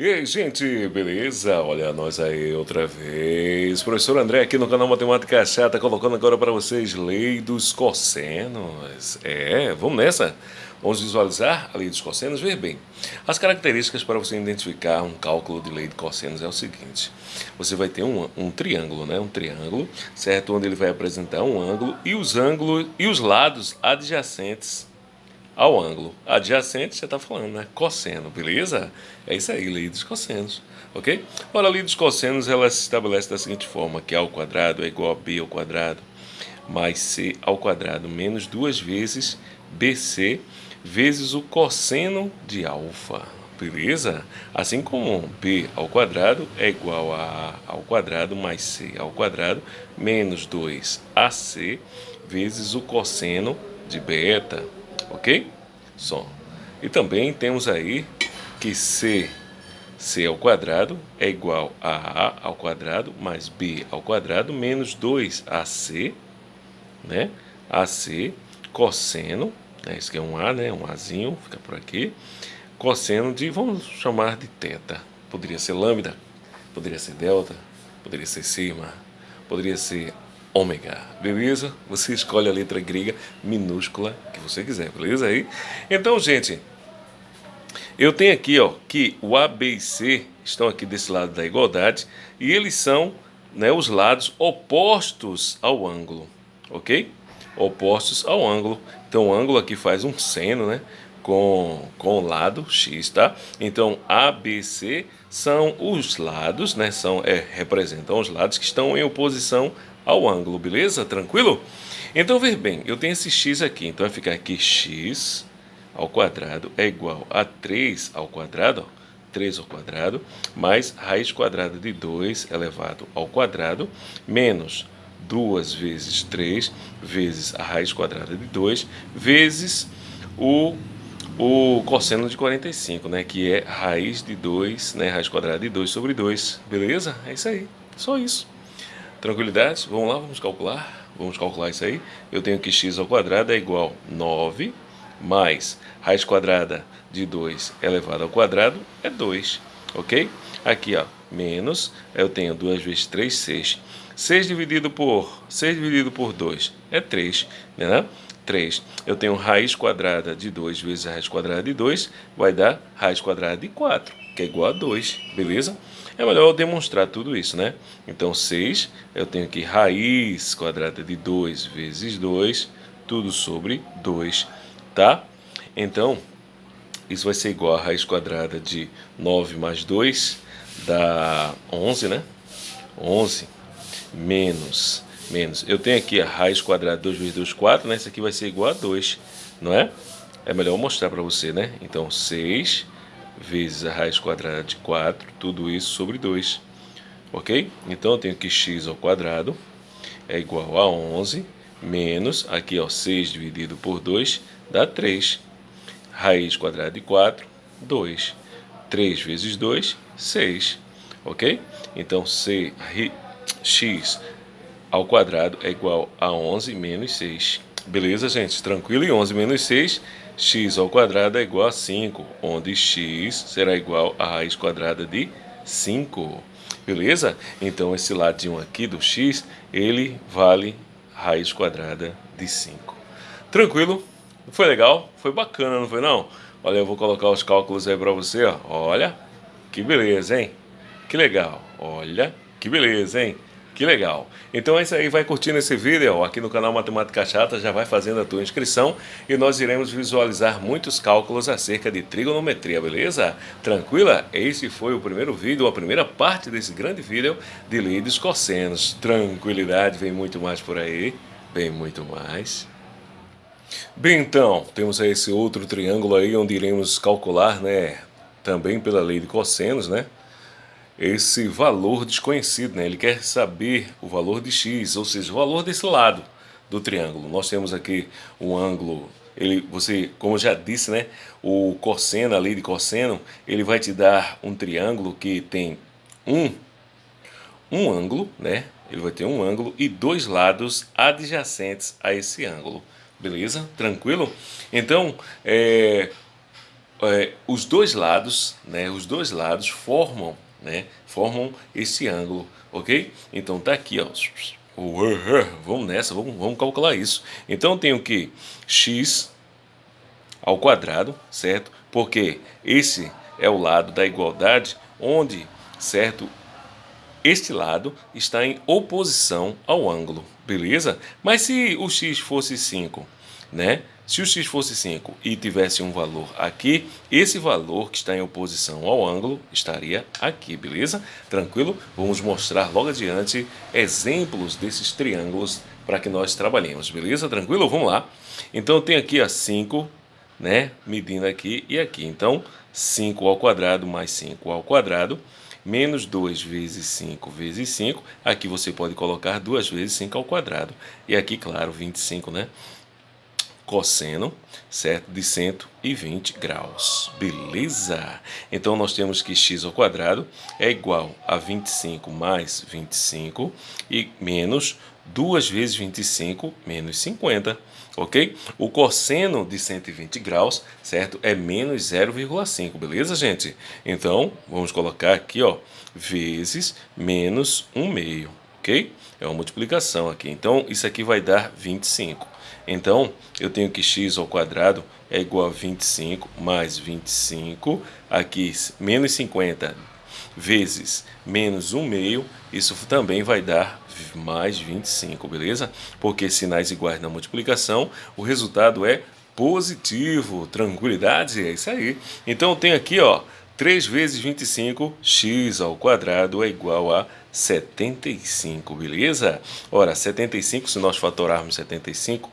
E aí, gente, beleza? Olha nós aí outra vez. Professor André aqui no canal Matemática Chata, colocando agora para vocês lei dos cossenos. É, vamos nessa? Vamos visualizar a lei dos cossenos? Ver bem. As características para você identificar um cálculo de lei de cossenos é o seguinte. Você vai ter um, um triângulo, né? Um triângulo, certo? Onde ele vai apresentar um ângulo e os ângulos e os lados adjacentes ao ângulo adjacente, você está falando, né? Cosseno, beleza? É isso aí, lei dos cossenos, ok? Ora, a lei dos cossenos, ela se estabelece da seguinte forma, que A ao quadrado é igual a B ao quadrado mais C ao quadrado menos duas vezes BC vezes o cosseno de alfa, beleza? Assim como B ao quadrado é igual a A ao quadrado mais C ao quadrado menos 2AC vezes o cosseno de beta, ok? Só. E também temos aí que C, C ao quadrado é igual a A ao quadrado mais B ao quadrado menos 2AC, né? AC cosseno, né? Isso aqui é um A, né? Um Azinho, fica por aqui. Cosseno de, vamos chamar de teta. Poderia ser lambda, poderia ser delta, poderia ser sigma, poderia ser ômega, beleza? Você escolhe a letra grega minúscula que você quiser, beleza aí? Então, gente, eu tenho aqui, ó, que o A, B e C estão aqui desse lado da igualdade e eles são, né, os lados opostos ao ângulo, ok? Opostos ao ângulo. Então, o ângulo aqui faz um seno, né? Com, com o lado x, tá? Então, A, B, C são os lados, né? São, é, representam os lados que estão em oposição ao ângulo, beleza? Tranquilo? Então, ver bem, eu tenho esse x aqui, então vai ficar aqui x ao quadrado é igual a 3 ao quadrado, ó, 3 ao quadrado, mais raiz quadrada de 2 elevado ao quadrado, menos 2 vezes 3 vezes a raiz quadrada de 2, vezes o, o cosseno de 45, né, que é raiz de 2, né, raiz quadrada de 2 sobre 2, beleza? É isso aí, só isso. Tranquilidade? Vamos lá, vamos calcular. Vamos calcular isso aí. Eu tenho que x ao quadrado é igual a 9 mais raiz quadrada de 2 elevado ao quadrado é 2, ok? Aqui, ó, menos, eu tenho 2 vezes 3, 6. 6 dividido por 6 dividido por 2 é 3, né? 3. Eu tenho raiz quadrada de 2 vezes raiz quadrada de 2, vai dar raiz quadrada de 4, que é igual a 2, beleza? É melhor eu demonstrar tudo isso, né? Então, 6, eu tenho aqui raiz quadrada de 2 vezes 2, tudo sobre 2, tá? Então, isso vai ser igual a raiz quadrada de 9 mais 2, dá 11, né? 11 menos, menos. Eu tenho aqui a raiz quadrada de 2 vezes 2, 4, né? Isso aqui vai ser igual a 2, não é? É melhor eu mostrar para você, né? Então, 6 vezes a raiz quadrada de 4, tudo isso sobre 2. Ok? Então eu tenho que x ao quadrado é igual a 11 menos, aqui ó, 6 dividido por 2 dá 3. Raiz quadrada de 4, 2. 3 vezes 2, 6. Ok? Então c, x ao quadrado é igual a 11 menos 6. Beleza, gente? Tranquilo? E 11 menos 6 x ao quadrado é igual a 5, onde x será igual a raiz quadrada de 5. Beleza? Então, esse ladinho aqui do x, ele vale raiz quadrada de 5. Tranquilo? Foi legal? Foi bacana, não foi não? Olha, eu vou colocar os cálculos aí para você, ó. Olha, que beleza, hein? Que legal. Olha, que beleza, hein? Que legal. Então é isso aí, vai curtindo esse vídeo aqui no canal Matemática Chata, já vai fazendo a tua inscrição e nós iremos visualizar muitos cálculos acerca de trigonometria, beleza? Tranquila? Esse foi o primeiro vídeo, a primeira parte desse grande vídeo de lei dos cossenos. Tranquilidade, vem muito mais por aí, vem muito mais. Bem, então, temos aí esse outro triângulo aí onde iremos calcular, né, também pela lei de cossenos, né? Esse valor desconhecido, né? ele quer saber o valor de x, ou seja, o valor desse lado do triângulo. Nós temos aqui um ângulo, ele, você, como eu já disse, né? o cosseno, a lei de cosseno, ele vai te dar um triângulo que tem um, um ângulo, né? ele vai ter um ângulo e dois lados adjacentes a esse ângulo. Beleza? Tranquilo? Então, é, é, os dois lados, né, os dois lados formam, né, formam esse ângulo, ok? Então tá aqui, ó. Vamos nessa, vamos, vamos calcular isso. Então eu tenho que x ao quadrado, certo? Porque esse é o lado da igualdade, onde, certo, este lado está em oposição ao ângulo, beleza? Mas se o x fosse 5, né? Se o x fosse 5 e tivesse um valor aqui, esse valor que está em oposição ao ângulo estaria aqui, beleza? Tranquilo? Vamos mostrar logo adiante exemplos desses triângulos para que nós trabalhemos, beleza? Tranquilo? Vamos lá. Então eu tenho aqui a 5, né? Medindo aqui e aqui. Então 5 ao quadrado mais 5 ao quadrado menos 2 vezes 5 vezes 5. Aqui você pode colocar 2 vezes 5 ao quadrado. E aqui, claro, 25, né? Cosseno, certo? De 120 graus. Beleza? Então, nós temos que x ao quadrado é igual a 25 mais 25 e menos 2 vezes 25 menos 50 ok? O cosseno de 120 graus, certo? É menos 0,5, beleza, gente? Então, vamos colocar aqui, ó, vezes menos 1 meio, ok? É uma multiplicação aqui. Então, isso aqui vai dar 25. Então, eu tenho que x ao quadrado é igual a 25 mais 25, aqui menos 50 vezes menos 1 meio, isso também vai dar mais 25, beleza? Porque sinais iguais na multiplicação, o resultado é positivo, tranquilidade, é isso aí. Então tem aqui, ó, 3 vezes 25, x ao quadrado é igual a 75, beleza? Ora, 75, se nós fatorarmos 75,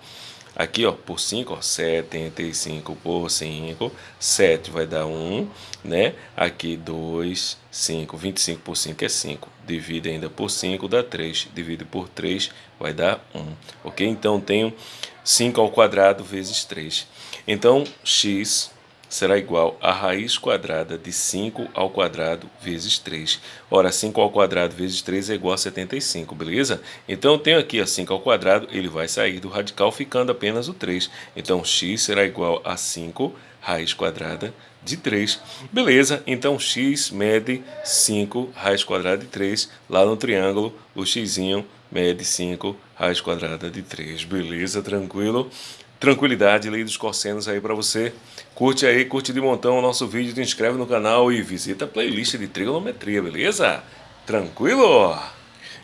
Aqui, ó, por 5, ó, 75 por 5, 7 vai dar 1, né? Aqui 2, 5, 25 por 5 é 5. Divide ainda por 5, dá 3. Divide por 3, vai dar 1. Ok? Então, tenho 5 ao quadrado vezes 3. Então, x será igual a raiz quadrada de 5 ao quadrado vezes 3. Ora, 5 ao quadrado vezes 3 é igual a 75, beleza? Então, eu tenho aqui a 5 ao quadrado, ele vai sair do radical ficando apenas o 3. Então, x será igual a 5 raiz quadrada de 3. Beleza, então x mede 5 raiz quadrada de 3. Lá no triângulo, o x mede 5 raiz quadrada de 3. Beleza, tranquilo? Tranquilidade, lei dos cossenos aí para você. Curte aí, curte de montão o nosso vídeo, te inscreve no canal e visita a playlist de trigonometria, beleza? Tranquilo?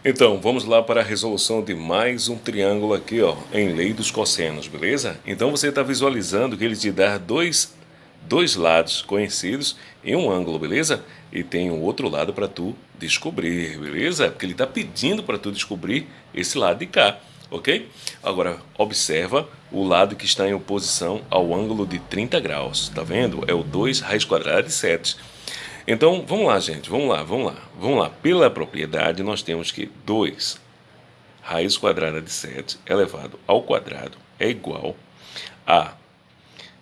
Então, vamos lá para a resolução de mais um triângulo aqui, ó, em lei dos cossenos, beleza? Então você está visualizando que ele te dá dois, dois lados conhecidos em um ângulo, beleza? E tem um outro lado para tu descobrir, beleza? Porque ele está pedindo para tu descobrir esse lado de cá ok? Agora, observa o lado que está em oposição ao ângulo de 30 graus, tá vendo? É o 2 raiz quadrada de 7. Então, vamos lá, gente, vamos lá, vamos lá. Vamos lá, pela propriedade, nós temos que 2 raiz quadrada de 7 elevado ao quadrado é igual a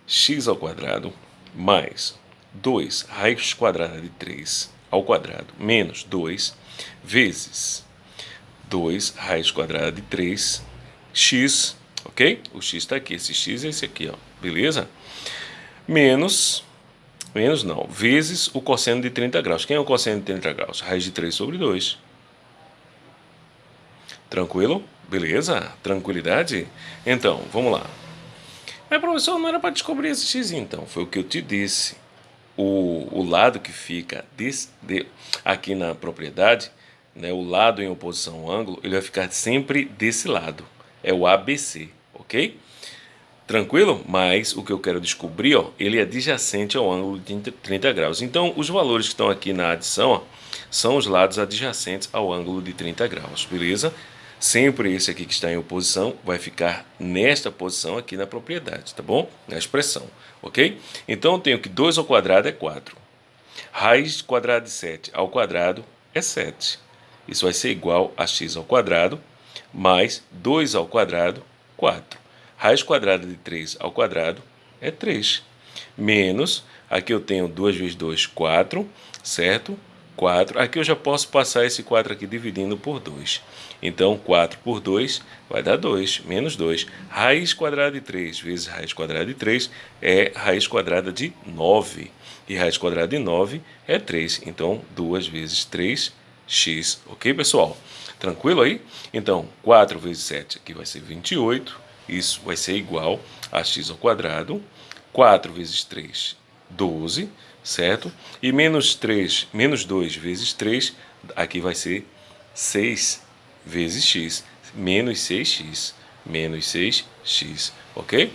x ao quadrado mais 2 raiz quadrada de 3 ao quadrado menos 2 vezes 2 raiz quadrada de 3 x, ok? O x está aqui, esse x é esse aqui, ó, beleza? Menos, menos não, vezes o cosseno de 30 graus. Quem é o cosseno de 30 graus? Raiz de 3 sobre 2. Tranquilo? Beleza? Tranquilidade? Então, vamos lá. Mas, professor, não era para descobrir esse x, então. Foi o que eu te disse. O, o lado que fica desse, de, aqui na propriedade né, o lado em oposição ao ângulo, ele vai ficar sempre desse lado. É o ABC, ok? Tranquilo? Mas o que eu quero descobrir, ó, ele é adjacente ao ângulo de 30 graus. Então, os valores que estão aqui na adição ó, são os lados adjacentes ao ângulo de 30 graus, beleza? Sempre esse aqui que está em oposição vai ficar nesta posição aqui na propriedade, tá bom? Na expressão, ok? Então, eu tenho que 2 ao quadrado é 4. Raiz quadrada de 7 ao quadrado é 7. Isso vai ser igual a x ao quadrado mais 2 ao quadrado, 4. Raiz quadrada de 3 ao quadrado é 3. Menos, aqui eu tenho 2 vezes 2, 4, certo? 4. Aqui eu já posso passar esse 4 aqui dividindo por 2. Então, 4 por 2 vai dar 2, menos 2. Raiz quadrada de 3 vezes raiz quadrada de 3 é raiz quadrada de 9. E raiz quadrada de 9 é 3. Então, 2 vezes 3x. Ok, pessoal? Tranquilo aí? Então, 4 vezes 7 aqui vai ser 28. Isso vai ser igual a x ao quadrado. 4 vezes 3, 12 certo? E menos 3, menos 2 vezes 3, aqui vai ser 6 vezes x, menos 6x, menos 6x, ok?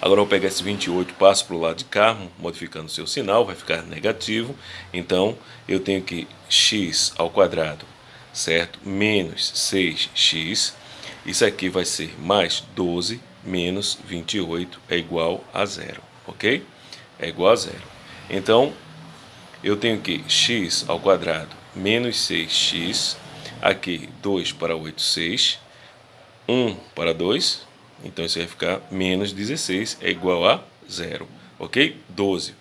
Agora eu vou pegar esse 28, passo para o lado de cá, modificando o seu sinal, vai ficar negativo. Então, eu tenho que x ao quadrado, certo? Menos 6x. Isso aqui vai ser mais 12 menos 28 é igual a zero, ok? É igual a zero. Então, eu tenho que x ao quadrado menos 6x, aqui 2 para 8, 6, 1 para 2, então isso vai ficar menos 16, é igual a zero, ok? 12,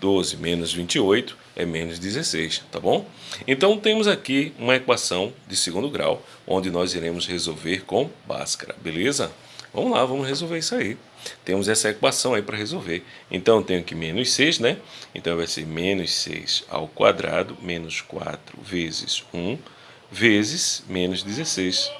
12 menos 28 é menos 16, tá bom? Então temos aqui uma equação de segundo grau, onde nós iremos resolver com Bhaskara, beleza? Vamos lá, vamos resolver isso aí. Temos essa equação aí para resolver. Então, eu tenho que menos 6, né? Então, vai ser menos 6 ao quadrado, menos 4 vezes 1, vezes menos 16.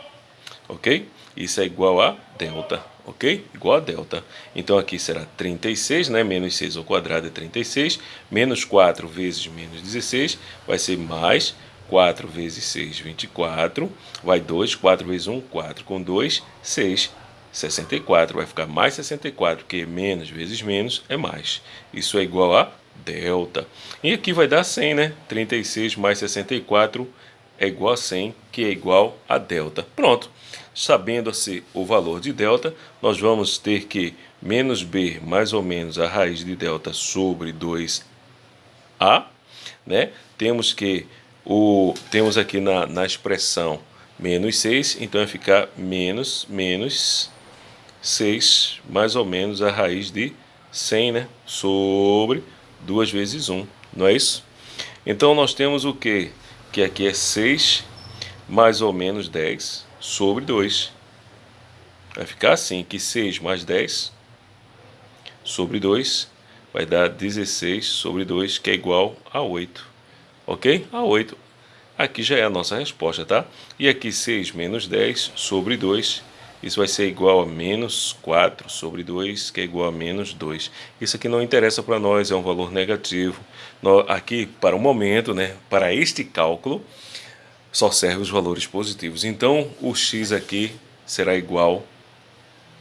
Ok? Isso é igual a delta, ok? Igual a delta. Então, aqui será 36, né? Menos 6 ao quadrado é 36. Menos 4 vezes menos 16 vai ser mais 4 vezes 6, 24. Vai 2, 4 vezes 1, 4. Com 2, 6. 64 vai ficar mais 64, que menos vezes menos é mais. Isso é igual a delta. E aqui vai dar 100, né? 36 mais 64 é igual a 100, que é igual a delta. Pronto. Sabendo-se o valor de delta, nós vamos ter que menos b mais ou menos a raiz de delta sobre 2a. Né? Temos que o temos aqui na, na expressão menos 6, então vai ficar menos menos 6 mais ou menos a raiz de 100, né? Sobre 2 vezes 1, não é isso? Então nós temos o que? Que aqui é 6 mais ou menos 10 sobre 2. Vai ficar assim, que 6 mais 10 sobre 2 vai dar 16 sobre 2, que é igual a 8. Ok? A 8. Aqui já é a nossa resposta, tá? E aqui 6 menos 10 sobre 2 isso vai ser igual a menos 4 sobre 2, que é igual a menos 2. Isso aqui não interessa para nós, é um valor negativo. Aqui, para o momento, né, para este cálculo, só serve os valores positivos. Então, o x aqui será igual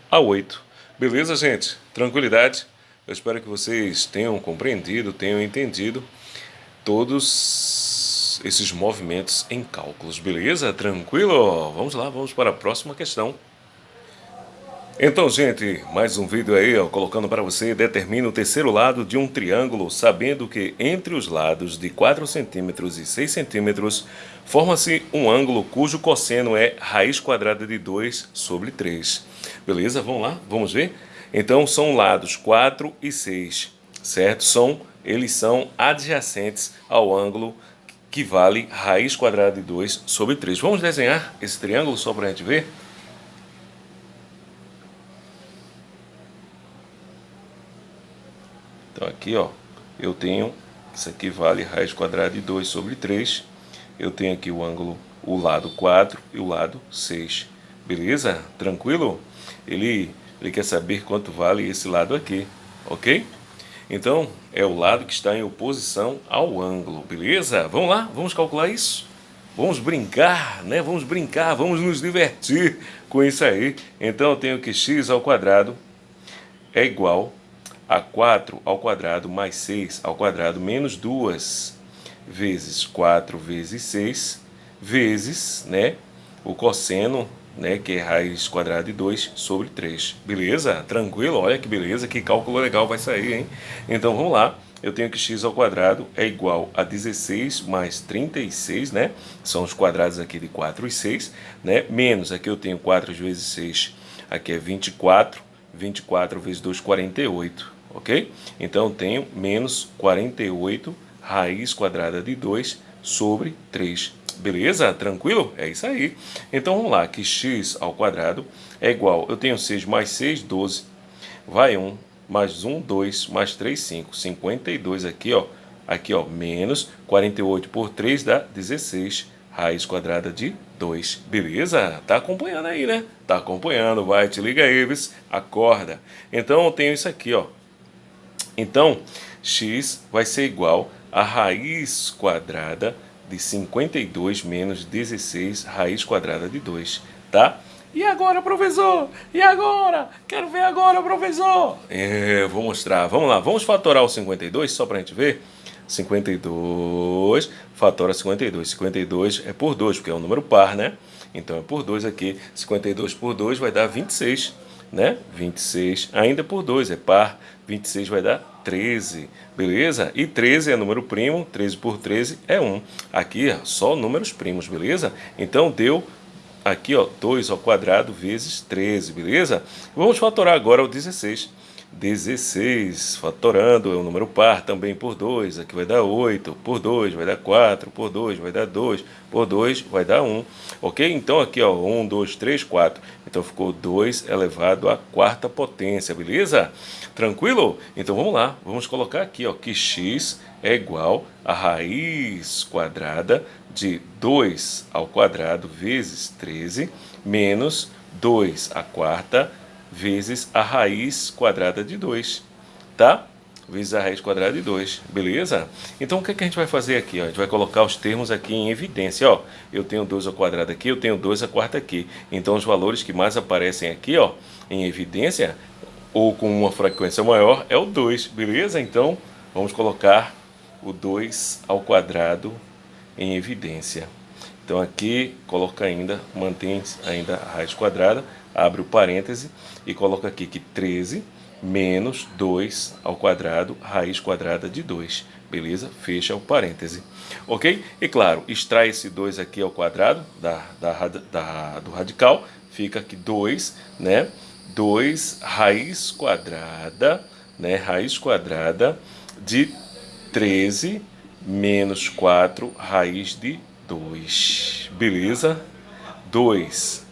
a 8. Beleza, gente? Tranquilidade? Eu espero que vocês tenham compreendido, tenham entendido todos esses movimentos em cálculos, beleza? Tranquilo? Vamos lá, vamos para a próxima questão. Então, gente, mais um vídeo aí, ó, colocando para você, determina o terceiro lado de um triângulo, sabendo que entre os lados de 4 centímetros e 6 centímetros, forma-se um ângulo cujo cosseno é raiz quadrada de 2 sobre 3. Beleza? Vamos lá? Vamos ver? Então, são lados 4 e 6, certo? São, eles são adjacentes ao ângulo que vale raiz quadrada de 2 sobre 3. Vamos desenhar esse triângulo só para a gente ver? Então aqui, ó, eu tenho, isso aqui vale raiz quadrada de 2 sobre 3. Eu tenho aqui o ângulo, o lado 4 e o lado 6. Beleza? Tranquilo? Ele, ele quer saber quanto vale esse lado aqui, ok? Então, é o lado que está em oposição ao ângulo, beleza? Vamos lá, vamos calcular isso? Vamos brincar, né? Vamos brincar, vamos nos divertir com isso aí. Então, eu tenho que x ao quadrado é igual a 4 ao quadrado mais 6 ao quadrado menos 2 vezes 4 vezes 6 vezes né, o cosseno, né, que é raiz quadrada de 2 sobre 3. Beleza? Tranquilo? Olha que beleza, que cálculo legal vai sair, hein? Então vamos lá. Eu tenho que x ao quadrado é igual a 16 mais 36, né? São os quadrados aqui de 4 e 6, né? Menos, aqui eu tenho 4 vezes 6, aqui é 24. 24 vezes 2, 48 ok? Então, tenho menos 48 raiz quadrada de 2 sobre 3. Beleza? Tranquilo? É isso aí. Então vamos lá, que x ao quadrado é igual, eu tenho 6 mais 6, 12, vai 1, mais 1, 2, mais 3, 5, 52 aqui, ó, aqui ó, menos 48 por 3 dá 16, raiz quadrada de 2, beleza? Tá acompanhando aí, né? Tá acompanhando, vai, te liga aí, acorda. Então eu tenho isso aqui, ó, então x vai ser igual a raiz quadrada de 52 menos 16 raiz quadrada de 2, tá? E agora, professor? E agora? Quero ver agora, professor! É, vou mostrar. Vamos lá, vamos fatorar o 52 só para a gente ver? 52, fatora 52. 52 é por 2, porque é um número par, né? Então é por 2 aqui. 52 por 2 vai dar 26, né? 26 ainda por 2, é par. 26 vai dar 13, beleza? E 13 é número primo, 13 por 13 é 1. Aqui, só números primos, beleza? Então, deu aqui, ó, 2 ao quadrado vezes 13, beleza? Vamos fatorar agora o 16. 16, fatorando, é um número par também por 2, aqui vai dar 8, por 2 vai dar 4, por 2 vai dar 2, por 2 vai dar 1, ok? Então aqui ó, 1, 2, 3, 4, então ficou 2 elevado à quarta potência, beleza? Tranquilo? Então vamos lá, vamos colocar aqui ó, que x é igual a raiz quadrada de 2 ao quadrado vezes 13 menos 2 à quarta vezes a raiz quadrada de 2, tá? Vezes a raiz quadrada de 2, beleza? Então o que, é que a gente vai fazer aqui? Ó? A gente vai colocar os termos aqui em evidência, ó. Eu tenho 2 ao quadrado aqui, eu tenho 2 à quarta aqui. Então os valores que mais aparecem aqui, ó, em evidência, ou com uma frequência maior, é o 2, beleza? Então vamos colocar o 2 ao quadrado em evidência. Então aqui coloca ainda, mantém ainda a raiz quadrada, abre o parêntese e coloca aqui que 13 menos 2 ao quadrado, raiz quadrada de 2, beleza? Fecha o parêntese, ok? E claro, extrai esse 2 aqui ao quadrado da, da, da, do radical, fica aqui 2, né? 2 raiz quadrada, né? Raiz quadrada de 13 menos 4 raiz de 2, beleza? 2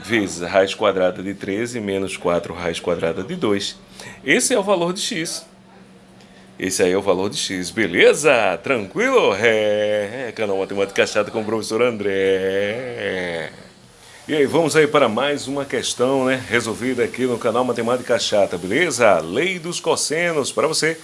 vezes raiz quadrada de 13 menos 4 raiz quadrada de 2. Esse é o valor de x. Esse aí é o valor de x, beleza? Tranquilo? É, é canal Matemática Chata com o professor André. E aí, vamos aí para mais uma questão, né, resolvida aqui no canal Matemática Chata, beleza? Lei dos cossenos para você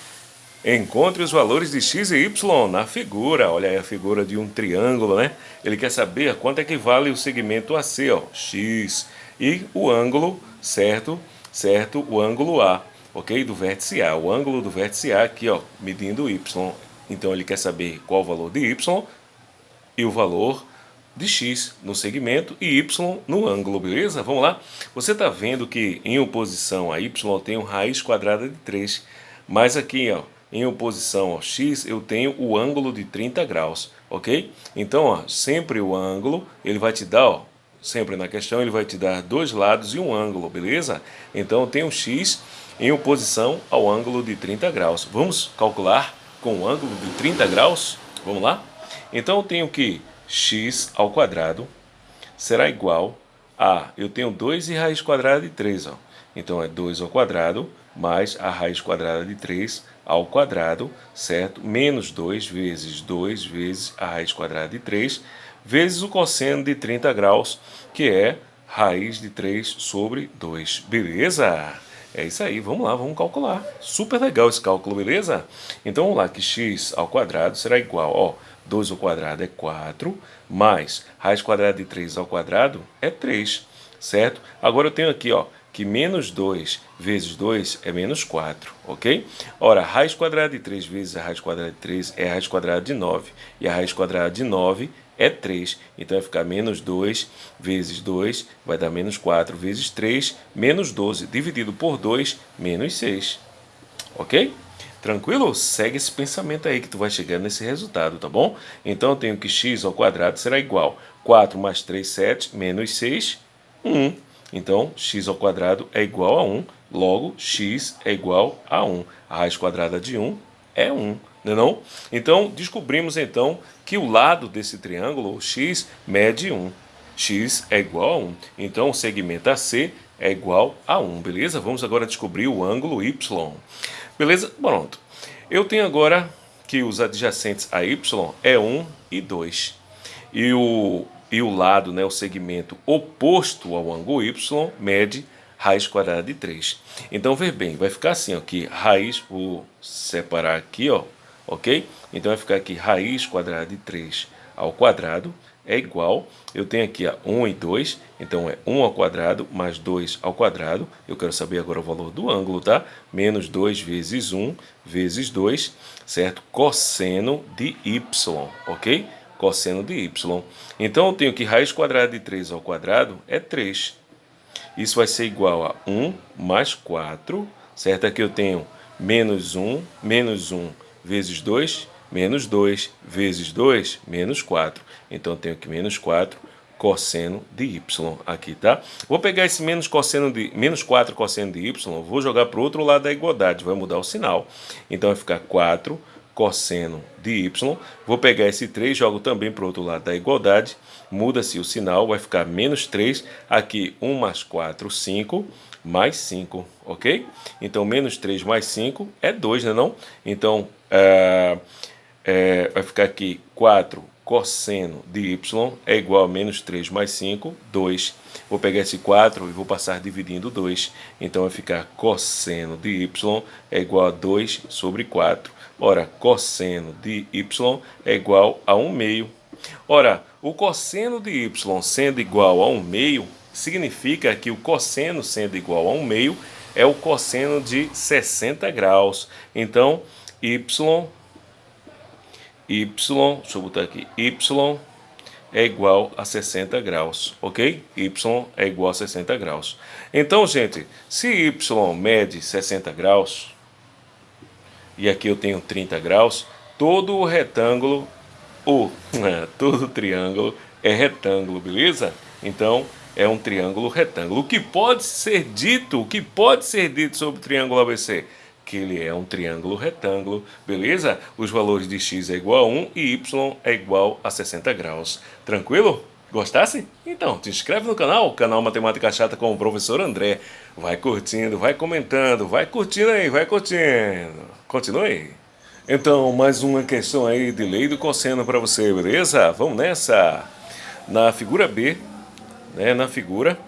Encontre os valores de x e y na figura. Olha aí a figura de um triângulo, né? Ele quer saber quanto é que vale o segmento AC, ó, x, e o ângulo, certo? Certo? O ângulo A, ok? Do vértice A. O ângulo do vértice A aqui, ó, medindo y. Então ele quer saber qual o valor de y e o valor de x no segmento e y no ângulo, beleza? Vamos lá? Você está vendo que em oposição a y tem um raiz quadrada de 3, mas aqui, ó, em oposição ao x, eu tenho o ângulo de 30 graus, ok? Então, ó, sempre o ângulo, ele vai te dar, ó, sempre na questão, ele vai te dar dois lados e um ângulo, beleza? Então, eu tenho x em oposição ao ângulo de 30 graus. Vamos calcular com o ângulo de 30 graus? Vamos lá? Então, eu tenho que x ao quadrado será igual a, eu tenho 2 e raiz quadrada de 3, ó. Então, é 2 ao quadrado mais a raiz quadrada de 3 ao quadrado, certo? Menos 2 vezes 2 vezes a raiz quadrada de 3, vezes o cosseno de 30 graus, que é raiz de 3 sobre 2. Beleza? É isso aí, vamos lá, vamos calcular. Super legal esse cálculo, beleza? Então vamos lá, que x ao quadrado será igual, ó, 2 ao quadrado é 4, mais raiz quadrada de 3 ao quadrado é 3, certo? Agora eu tenho aqui, ó, que menos 2 vezes 2 é menos 4, ok? Ora, raiz quadrada de 3 vezes a raiz quadrada de 3 é a raiz quadrada de 9. E a raiz quadrada de 9 é 3. Então vai ficar menos 2 vezes 2 vai dar menos 4 vezes 3, menos 12. Dividido por 2, menos 6. Ok? Tranquilo? Segue esse pensamento aí que tu vai chegar nesse resultado, tá bom? Então eu tenho que x ao quadrado será igual 4 mais 3, 7, menos 6, 1. Então, x ao quadrado é igual a 1, logo x é igual a 1. A raiz quadrada de 1 é 1, não é não? Então, descobrimos então que o lado desse triângulo, x, mede 1. x é igual a 1. Então, o segmento AC é igual a 1, beleza? Vamos agora descobrir o ângulo y. Beleza? Pronto. Eu tenho agora que os adjacentes a y é 1 e 2. E o, e o lado, né, o segmento oposto ao ângulo y, mede raiz quadrada de 3. Então, ver bem, vai ficar assim, ó, que raiz, vou separar aqui, ó, ok? Então, vai ficar aqui raiz quadrada de 3 ao quadrado é igual, eu tenho aqui a 1 e 2, então é 1 ao quadrado mais 2 ao quadrado, eu quero saber agora o valor do ângulo, tá? Menos 2 vezes 1 vezes 2, certo? Cosseno de y, ok? Cosseno de y. Então eu tenho que raiz quadrada de 3 ao quadrado é 3. Isso vai ser igual a 1 mais 4, certo? Aqui eu tenho menos 1, menos 1 vezes 2, menos 2 vezes 2, menos 4. Então, eu tenho aqui menos 4 cosseno de y aqui, tá? Vou pegar esse menos, cosseno de, menos 4 cosseno de y, vou jogar para o outro lado da igualdade, vai mudar o sinal. Então, vai ficar 4 cosseno de y. Vou pegar esse 3, jogo também para o outro lado da igualdade, muda-se o sinal, vai ficar menos 3, aqui 1 mais 4, 5, mais 5, ok? Então, menos 3 mais 5 é 2, né não? Então, é, é, vai ficar aqui 4 cosseno de y é igual a menos 3 mais 5, 2. Vou pegar esse 4 e vou passar dividindo 2. Então vai ficar cosseno de y é igual a 2 sobre 4. Ora, cosseno de y é igual a 1 meio. Ora, o cosseno de y sendo igual a 1 meio, significa que o cosseno sendo igual a 1 meio é o cosseno de 60 graus. Então, y y, deixa eu botar aqui, y é igual a 60 graus, ok? y é igual a 60 graus. Então, gente, se y mede 60 graus, e aqui eu tenho 30 graus, todo o retângulo, ou todo triângulo é retângulo, beleza? Então, é um triângulo retângulo. O que pode ser dito, o que pode ser dito sobre o triângulo ABC? Que ele é um triângulo retângulo, beleza? Os valores de x é igual a 1 e y é igual a 60 graus. Tranquilo? Gostasse? Então, te inscreve no canal, canal Matemática Chata com o professor André. Vai curtindo, vai comentando, vai curtindo aí, vai curtindo. Continue. Então, mais uma questão aí de lei do cosseno para você, beleza? Vamos nessa. Na figura B, né, na figura,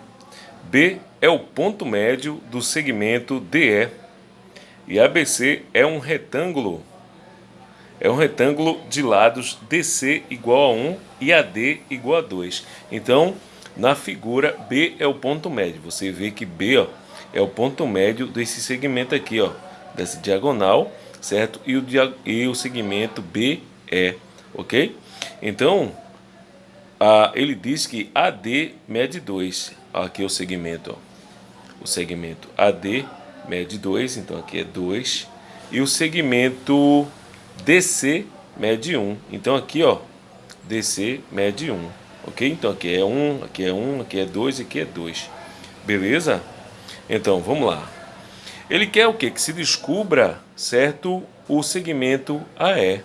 B é o ponto médio do segmento DE e ABC é um retângulo, é um retângulo de lados DC igual a 1 e AD igual a 2. Então, na figura, B é o ponto médio. Você vê que B ó, é o ponto médio desse segmento aqui, ó, dessa diagonal, certo? E o, e o segmento B é, ok? Então, ele diz que AD mede 2. Aqui é o segmento, ó, o segmento AD mede 2, então aqui é 2. E o segmento DC mede 1. Então aqui, ó, DC mede 1. Ok? Então aqui é 1, aqui é 1, aqui é 2 e aqui é 2. Beleza? Então, vamos lá. Ele quer o quê? Que se descubra, certo, o segmento AE.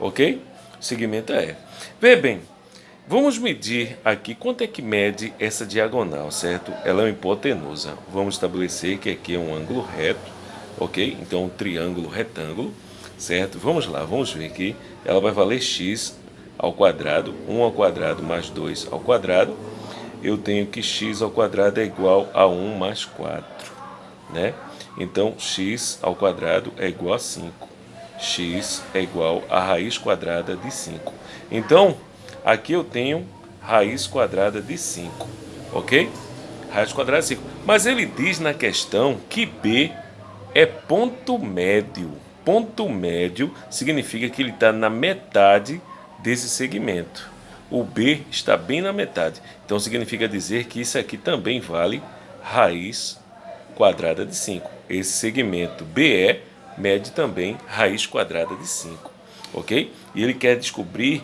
Ok? Segmento AE. Vê bem, Vamos medir aqui quanto é que mede essa diagonal, certo? Ela é uma hipotenusa. Vamos estabelecer que aqui é um ângulo reto, ok? Então, um triângulo retângulo, certo? Vamos lá, vamos ver que ela vai valer x ao quadrado, 1 ao quadrado mais 2 ao quadrado. Eu tenho que x ao quadrado é igual a 1 mais 4, né? Então, x ao quadrado é igual a 5. x é igual a raiz quadrada de 5. Então, Aqui eu tenho raiz quadrada de 5, ok? Raiz quadrada de 5. Mas ele diz na questão que B é ponto médio. Ponto médio significa que ele está na metade desse segmento. O B está bem na metade. Então significa dizer que isso aqui também vale raiz quadrada de 5. Esse segmento BE mede também raiz quadrada de 5. Ok? E ele quer descobrir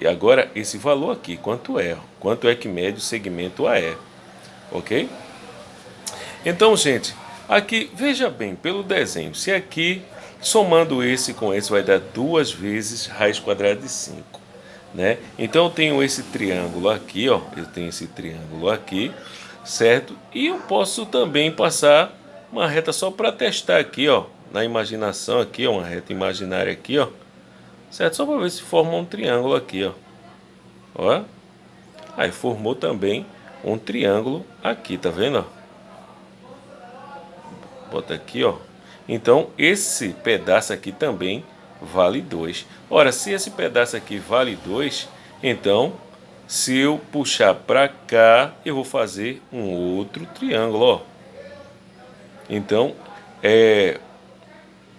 e agora, esse valor aqui, quanto é? Quanto é que mede o segmento AE? Ok? Então, gente, aqui, veja bem, pelo desenho, se aqui Somando esse com esse vai dar duas vezes raiz quadrada de 5. Né? Então eu tenho esse triângulo aqui, ó, eu tenho esse triângulo aqui, certo? E eu posso também passar uma reta só para testar aqui, ó, na imaginação aqui, ó, uma reta imaginária aqui, ó, certo? Só para ver se forma um triângulo aqui, ó, ó. Aí formou também um triângulo aqui, tá vendo? Bota aqui, ó. Então, esse pedaço aqui também vale 2. Ora, se esse pedaço aqui vale 2, então, se eu puxar para cá, eu vou fazer um outro triângulo, ó. Então, é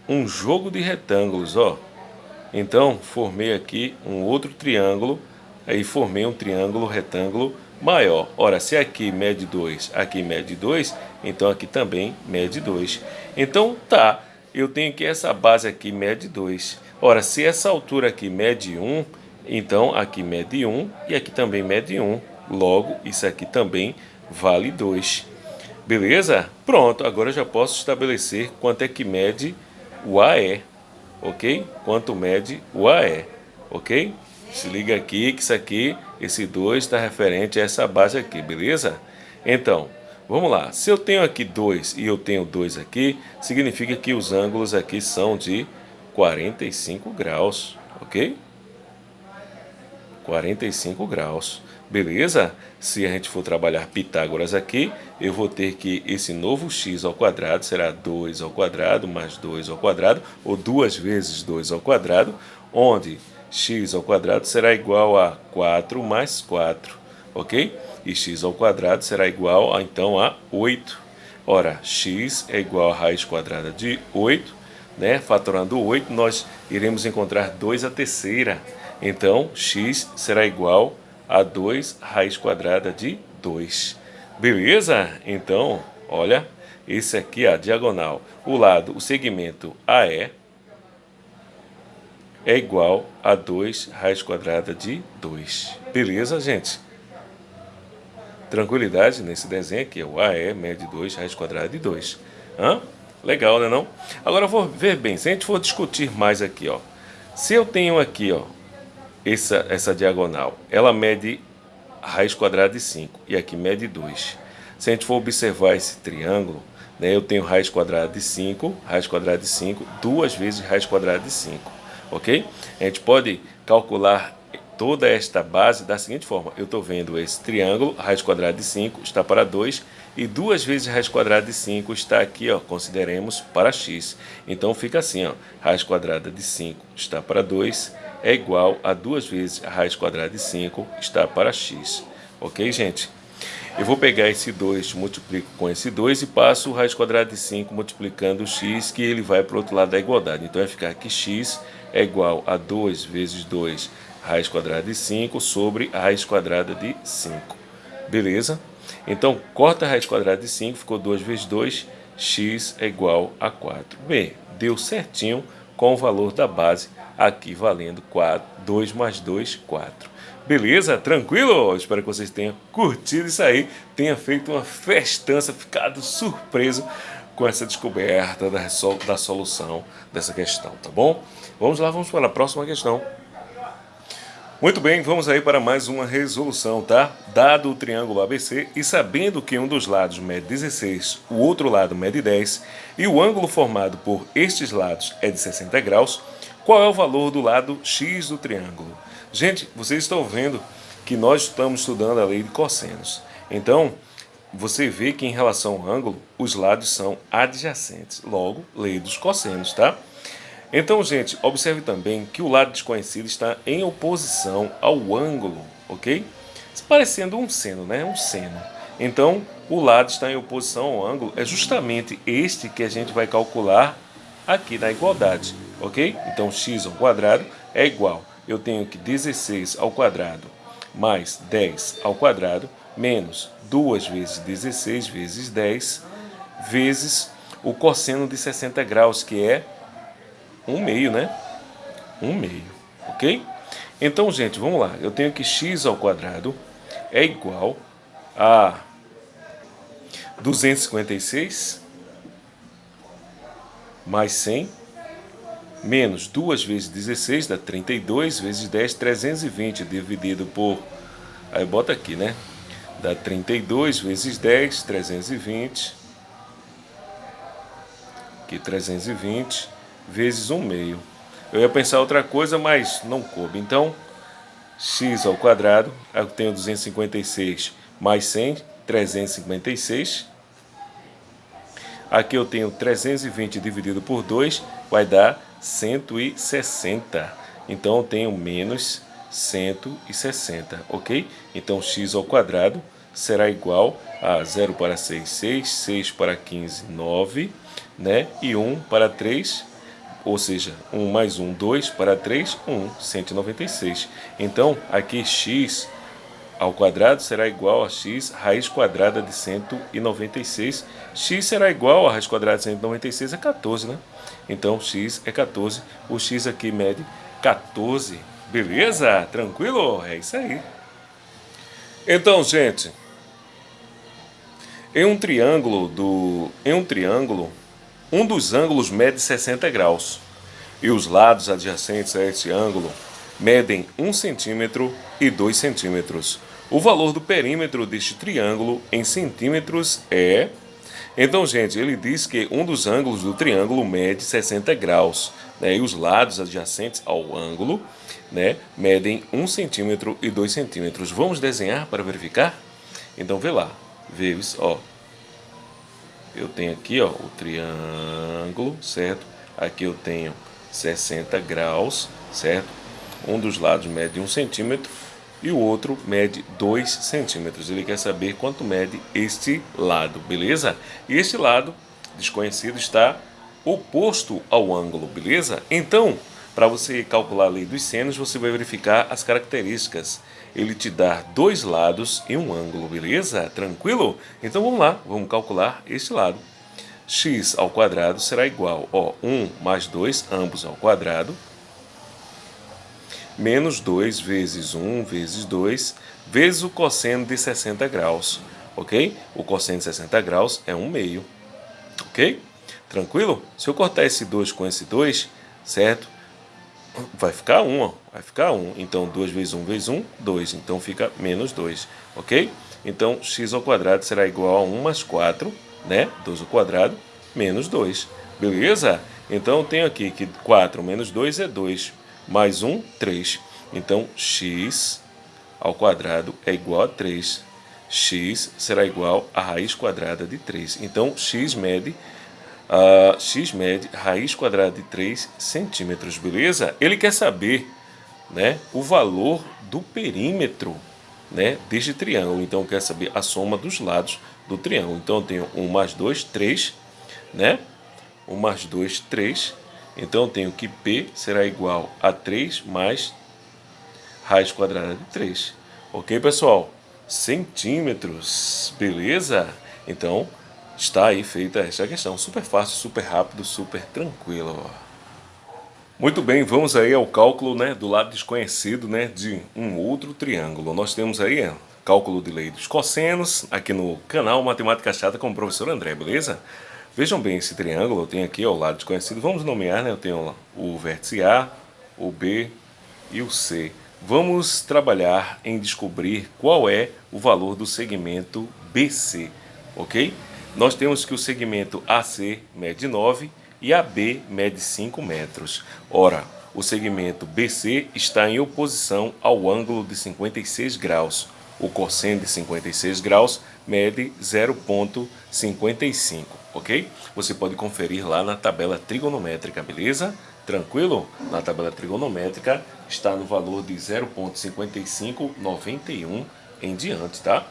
um jogo de retângulos, ó. Então, formei aqui um outro triângulo, aí formei um triângulo retângulo maior. Ora, se aqui mede 2, aqui mede 2, então aqui também mede 2. Então tá, eu tenho que essa base aqui mede 2. Ora, se essa altura aqui mede 1, um, então aqui mede 1 um, e aqui também mede 1. Um. Logo, isso aqui também vale 2. Beleza? Pronto, agora eu já posso estabelecer quanto é que mede o AE, ok? Quanto mede o AE, ok? Se liga aqui que isso aqui, esse 2 está referente a essa base aqui, beleza? Então, vamos lá. Se eu tenho aqui 2 e eu tenho 2 aqui, significa que os ângulos aqui são de 45 graus, ok? 45 graus, beleza? Se a gente for trabalhar Pitágoras aqui, eu vou ter que esse novo x ao quadrado será 2 ao quadrado mais 2 ao quadrado, ou 2 vezes 2 ao quadrado, onde x ao quadrado será igual a 4 mais 4, ok? E x ao quadrado será igual, a, então, a 8. Ora, x é igual a raiz quadrada de 8, né? Fatorando 8, nós iremos encontrar 2 a terceira. Então, x será igual a 2 raiz quadrada de 2. Beleza? Então, olha, esse aqui é a diagonal. O lado, o segmento AE, é igual a 2 raiz quadrada de 2. Beleza, gente? Tranquilidade nesse desenho aqui, o AE mede 2 raiz quadrada de 2. Hã? Legal, né não? Agora vou ver bem, se a gente for discutir mais aqui, ó. Se eu tenho aqui, ó, essa, essa diagonal, ela mede raiz quadrada de 5 e aqui mede 2. Se a gente for observar esse triângulo, né, eu tenho raiz quadrada de 5, raiz quadrada de 5, duas vezes raiz quadrada de 5 ok? A gente pode calcular toda esta base da seguinte forma. Eu estou vendo esse triângulo, raiz quadrada de 5 está para 2 e duas vezes raiz quadrada de 5 está aqui, ó, consideremos para x. Então fica assim, ó, raiz quadrada de 5 está para 2 é igual a duas vezes a raiz quadrada de 5 está para x. Ok, gente? Eu vou pegar esse 2, multiplico com esse 2 e passo raiz quadrada de 5 multiplicando o x, que ele vai para o outro lado da igualdade. Então vai ficar que x é igual a 2 vezes 2 raiz quadrada de 5 sobre a raiz quadrada de 5. Beleza? Então, corta a raiz quadrada de 5, ficou 2 vezes 2, x é igual a 4. Bem, deu certinho com o valor da base aqui valendo 4, 2 mais 2, 4. Beleza? Tranquilo? Espero que vocês tenham curtido isso aí, tenha feito uma festança, ficado surpreso com essa descoberta da, da solução dessa questão, tá bom? Vamos lá, vamos para a próxima questão. Muito bem, vamos aí para mais uma resolução, tá? Dado o triângulo ABC e sabendo que um dos lados mede 16, o outro lado mede 10 e o ângulo formado por estes lados é de 60 graus, qual é o valor do lado x do triângulo? Gente, vocês estão vendo que nós estamos estudando a lei de cossenos. Então, você vê que em relação ao ângulo, os lados são adjacentes. Logo, lei dos cossenos, tá? Então, gente, observe também que o lado desconhecido está em oposição ao ângulo, ok? Parecendo um seno, né? Um seno. Então, o lado está em oposição ao ângulo é justamente este que a gente vai calcular aqui na igualdade, ok? Então, x ao quadrado é igual, eu tenho que 16 ao quadrado mais 10 ao quadrado menos 2 vezes 16 vezes 10 vezes o cosseno de 60 graus, que é 1 meio, né? 1 meio, ok? Então, gente, vamos lá. Eu tenho que x ao quadrado é igual a 256 mais 100 menos 2 vezes 16 dá 32, vezes 10, 320, dividido por... Aí bota aqui, né? Dá 32 vezes 10, 320. Aqui 320 vezes 1 meio. Eu ia pensar outra coisa, mas não coube. Então, x ao quadrado, eu tenho 256 mais 100, 356. Aqui eu tenho 320 dividido por 2, vai dar 160. Então eu tenho menos 160, ok? Então x ao quadrado será igual a 0 para 6, 6, 6 para 15, 9, né? E 1 para 3, ou seja, 1 mais 1, 2 para 3, 1, 196. Então aqui x ao quadrado será igual a x raiz quadrada de 196. x será igual a raiz quadrada de 196 é 14, né? Então x é 14. O x aqui mede 14. Beleza? Tranquilo? É isso aí. Então, gente, em um triângulo do em um triângulo, um dos ângulos mede 60 graus e os lados adjacentes a este ângulo medem 1 centímetro e 2 centímetros. O valor do perímetro deste triângulo em centímetros é... Então, gente, ele diz que um dos ângulos do triângulo mede 60 graus, né? E os lados adjacentes ao ângulo, né, medem 1 centímetro e 2 centímetros. Vamos desenhar para verificar? Então, vê lá. Vês, ó. Eu tenho aqui, ó, o triângulo, certo? Aqui eu tenho 60 graus, certo? Um dos lados mede 1 centímetro e o outro mede 2 centímetros. Ele quer saber quanto mede este lado, beleza? E este lado desconhecido está oposto ao ângulo, beleza? Então, para você calcular a lei dos senos, você vai verificar as características. Ele te dá dois lados e um ângulo, beleza? Tranquilo? Então vamos lá, vamos calcular este lado. x ao quadrado será igual, ó, 1 mais 2, ambos ao quadrado, menos 2 vezes 1 vezes 2 vezes o cosseno de 60 graus, ok? O cosseno de 60 graus é 1 meio, ok? Tranquilo? Se eu cortar esse 2 com esse 2, certo? Vai ficar 1, ó. vai ficar 1. Então, 2 vezes 1 vezes 1, 2. Então, fica menos 2, ok? Então, x será igual a 1 mais 4, né? 2 ao quadrado, menos 2. Beleza? Então, eu tenho aqui que 4 menos 2 é 2 mais 1, 3. Então, x ao quadrado é igual a 3. x será igual a raiz quadrada de 3. Então, x mede, uh, x mede raiz quadrada de 3 centímetros, beleza? Ele quer saber né, o valor do perímetro né, deste triângulo. Então, quer saber a soma dos lados do triângulo. Então, eu tenho 1 mais 2, 3, né? 1 mais 2, 3 então, eu tenho que P será igual a 3 mais raiz quadrada de 3. Ok, pessoal? Centímetros, beleza? Então, está aí feita esta questão. Super fácil, super rápido, super tranquilo. Muito bem, vamos aí ao cálculo né, do lado desconhecido né, de um outro triângulo. Nós temos aí cálculo de lei dos cossenos aqui no canal Matemática Chata com o professor André, beleza? Vejam bem esse triângulo, eu tenho aqui ao lado desconhecido, vamos nomear, né? Eu tenho o vértice A, o B e o C. Vamos trabalhar em descobrir qual é o valor do segmento BC, ok? Nós temos que o segmento AC mede 9 e AB mede 5 metros. Ora, o segmento BC está em oposição ao ângulo de 56 graus. O cosseno de 56 graus mede 0,55 ok? Você pode conferir lá na tabela trigonométrica, beleza? Tranquilo? Na tabela trigonométrica está no valor de 0.5591 em diante, tá?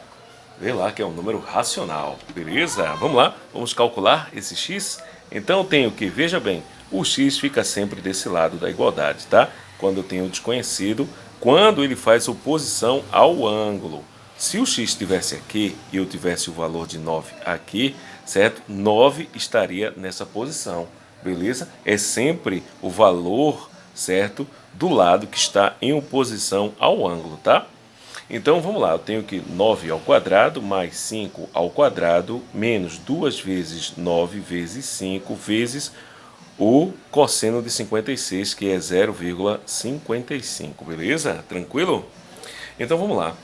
Vê lá que é um número racional, beleza? Vamos lá, vamos calcular esse x? Então eu tenho que, veja bem, o x fica sempre desse lado da igualdade, tá? Quando eu tenho o desconhecido, quando ele faz oposição ao ângulo. Se o x estivesse aqui e eu tivesse o valor de 9 aqui, certo? 9 estaria nessa posição, beleza? É sempre o valor, certo? Do lado que está em oposição ao ângulo, tá? Então, vamos lá, eu tenho que 9 ao quadrado mais 5 ao quadrado menos 2 vezes 9 vezes 5 vezes o cosseno de 56, que é 0,55, beleza? Tranquilo? Então vamos lá.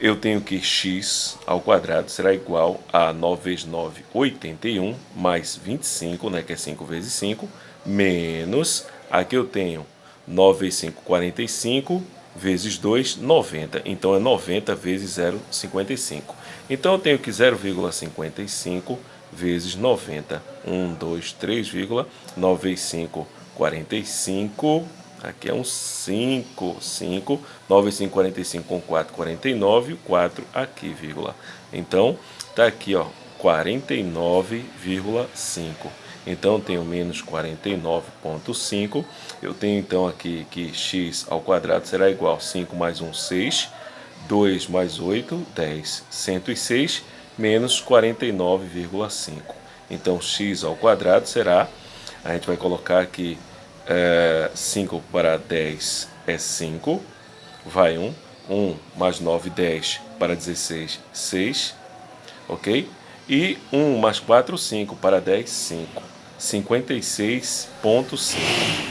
Eu tenho que x ao quadrado será igual a 9 vezes 9, 81, mais 25, né, que é 5 vezes 5, menos, aqui eu tenho 9 vezes 5, 45, vezes 2, 90. Então é 90 vezes 0,55. Então eu tenho que 0,55 vezes 90. 1, 2, 3, 9 vezes 5, 45. Aqui é um 5, 5. 9 vezes 5, 45 com 4, 49. 4 aqui, vírgula. Então, tá aqui, ó, 49,5. Então, eu tenho menos 49,5. Eu tenho, então, aqui que x ao quadrado será igual a 5 mais 1, 6. 2 mais 8, 10. 106 menos 49,5. Então, x ao quadrado será, a gente vai colocar aqui é, 5 para 10 é 5, vai 1. 1 mais 9, 10 para 16, 6, ok? E 1 mais 4, 5 para 10, 5. 56,5,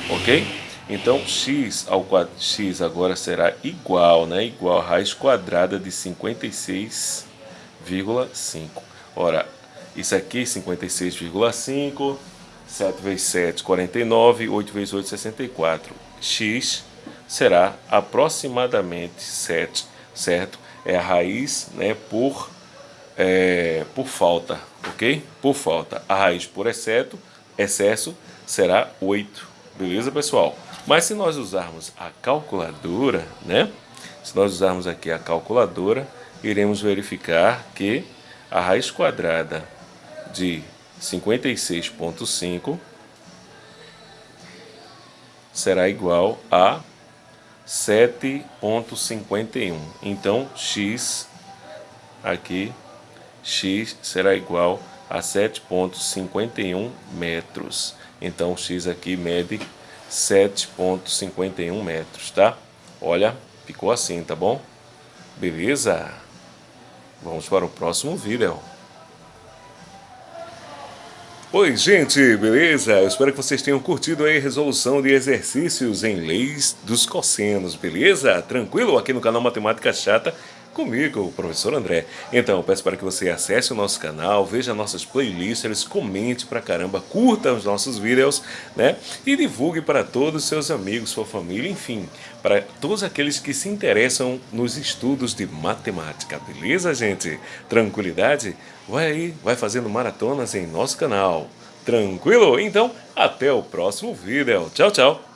ok? Então, x ao x agora será igual, né? Igual a raiz quadrada de 56,5. Ora, isso aqui 56,5, 7 vezes 7, 49, 8 vezes 8, 64. x será aproximadamente 7, certo? É a raiz, né, por é, por falta, ok? Por falta. A raiz por exceto, excesso será 8, beleza, pessoal? Mas se nós usarmos a calculadora, né? Se nós usarmos aqui a calculadora, iremos verificar que a raiz quadrada de 56.5 será igual a 7.51. Então, x aqui, x será igual a 7.51 metros. Então, x aqui mede 7.51 metros, tá? Olha, ficou assim, tá bom? Beleza? Vamos para o próximo vídeo. Oi, gente, beleza? Eu espero que vocês tenham curtido aí a resolução de exercícios em leis dos cossenos, beleza? Tranquilo? Aqui no canal Matemática Chata comigo, o professor André. Então, peço para que você acesse o nosso canal, veja nossas playlists, comente pra caramba, curta os nossos vídeos, né? E divulgue para todos os seus amigos, sua família, enfim, para todos aqueles que se interessam nos estudos de matemática, beleza, gente? Tranquilidade? Vai aí, vai fazendo maratonas em nosso canal. Tranquilo? Então, até o próximo vídeo. Tchau, tchau!